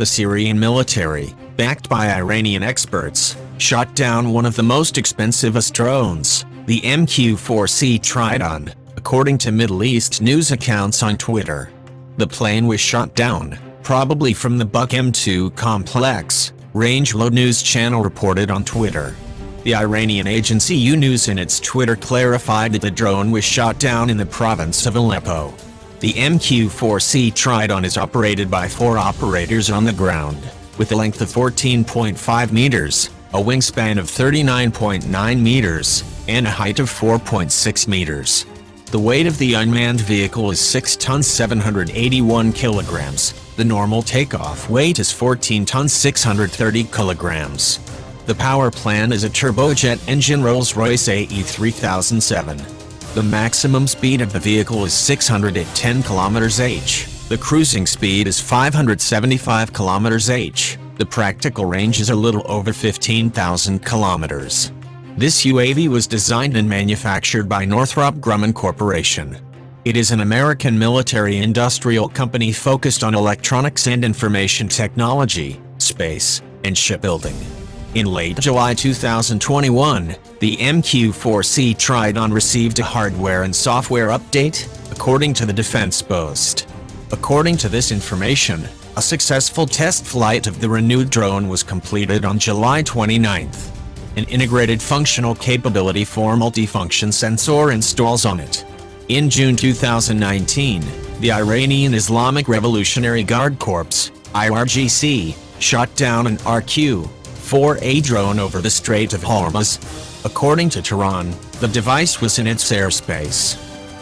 The Syrian military, backed by Iranian experts, shot down one of the most expensivest drones, the MQ-4C Triton, according to Middle East news accounts on Twitter. The plane was shot down, probably from the Buk M2 complex, Rangelot News channel reported on Twitter. The Iranian agency U-News in its Twitter clarified that the drone was shot down in the province of Aleppo. The MQ-4C Triton is operated by four operators on the ground, with a length of 14.5 meters, a wingspan of 39.9 meters, and a height of 4.6 meters. The weight of the unmanned vehicle is 6 tons 781 kilograms. The normal takeoff weight is 14 tons 630 kilograms. The power plant is a turbojet engine Rolls-Royce AE 3007. The maximum speed of the vehicle is 610 km h. The cruising speed is 575 km h. The practical range is a little over 15,000 kilometers. This UAV was designed and manufactured by Northrop Grumman Corporation. It is an American military industrial company focused on electronics and information technology, space, and shipbuilding. In late July 2021, the MQ-4C Triton received a hardware and software update, according to the Defense Post. According to this information, a successful test flight of the renewed drone was completed on July 29. An integrated functional capability for multifunction sensor installs on it. In June 2019, the Iranian Islamic Revolutionary Guard Corps, IRGC, shot down an RQ 4A drone over the Strait of Hormuz. According to Tehran, the device was in its airspace.